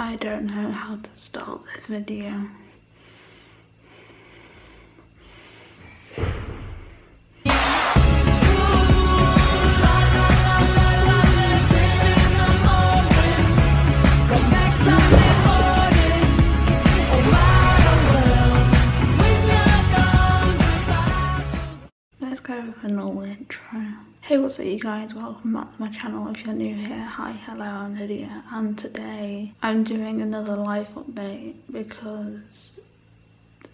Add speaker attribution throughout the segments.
Speaker 1: I don't know how to start this video. Let's go with a normal intro. Hey what's up you guys, welcome back to my channel if you're new here. Hi, hello, I'm Lydia and today I'm doing another life update because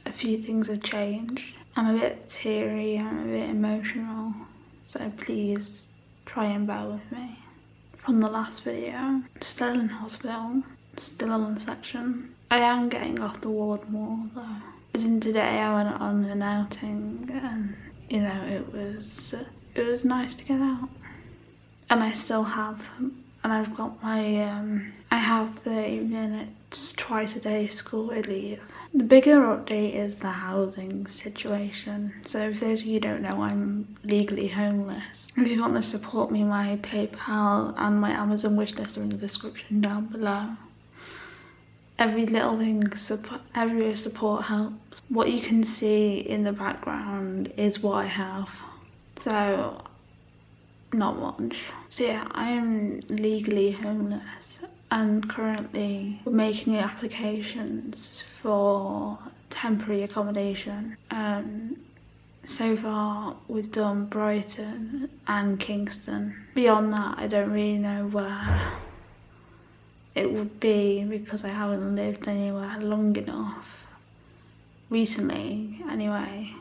Speaker 1: a few things have changed. I'm a bit teary, I'm a bit emotional, so please try and bear with me. From the last video, still in hospital, still on section. I am getting off the ward more though. As in today I went on an outing and you know it was it was nice to get out. And I still have and I've got my um I have 30 minutes twice a day school leave. The bigger update is the housing situation. So if those of you don't know I'm legally homeless. If you want to support me my PayPal and my Amazon wishlist are in the description down below every little thing every support helps. What you can see in the background is what i have. So not much. So yeah i am legally homeless and currently making applications for temporary accommodation. Um so far we've done brighton and kingston. Beyond that i don't really know where it would be because I haven't lived anywhere long enough recently anyway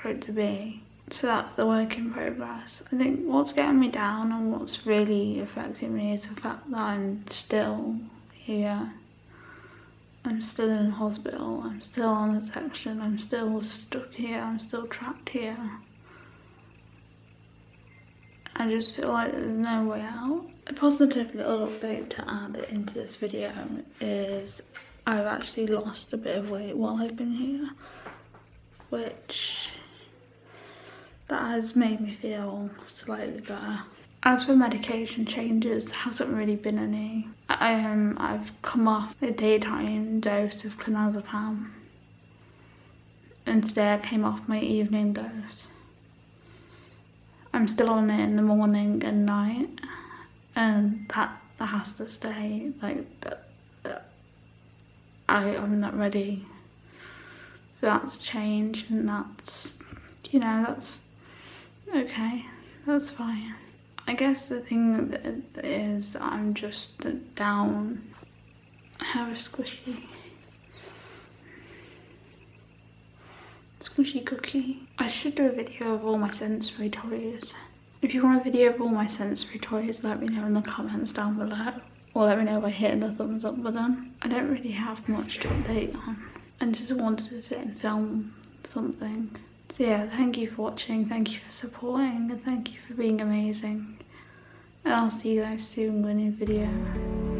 Speaker 1: for it to be. So that's the work in progress. I think what's getting me down and what's really affecting me is the fact that I'm still here. I'm still in hospital. I'm still on the section. I'm still stuck here. I'm still trapped here I just feel like there's no way out. A positive little update to add into this video is I've actually lost a bit of weight while I've been here, which that has made me feel slightly better. As for medication changes, there hasn't really been any. Um, I've come off a daytime dose of clonazepam and today I came off my evening dose. I'm still on it in the morning and night and that, that has to stay like that, that I, I'm not ready for that to change and that's you know that's okay that's fine. I guess the thing that is I'm just down I have a squishy squishy cookie. I should do a video of all my sensory toys. If you want a video of all my sensory toys, let me know in the comments down below. Or let me know by hitting the thumbs up button. I don't really have much to update on. I just wanted to sit and film something. So yeah, thank you for watching, thank you for supporting, and thank you for being amazing. And I'll see you guys soon with a new video.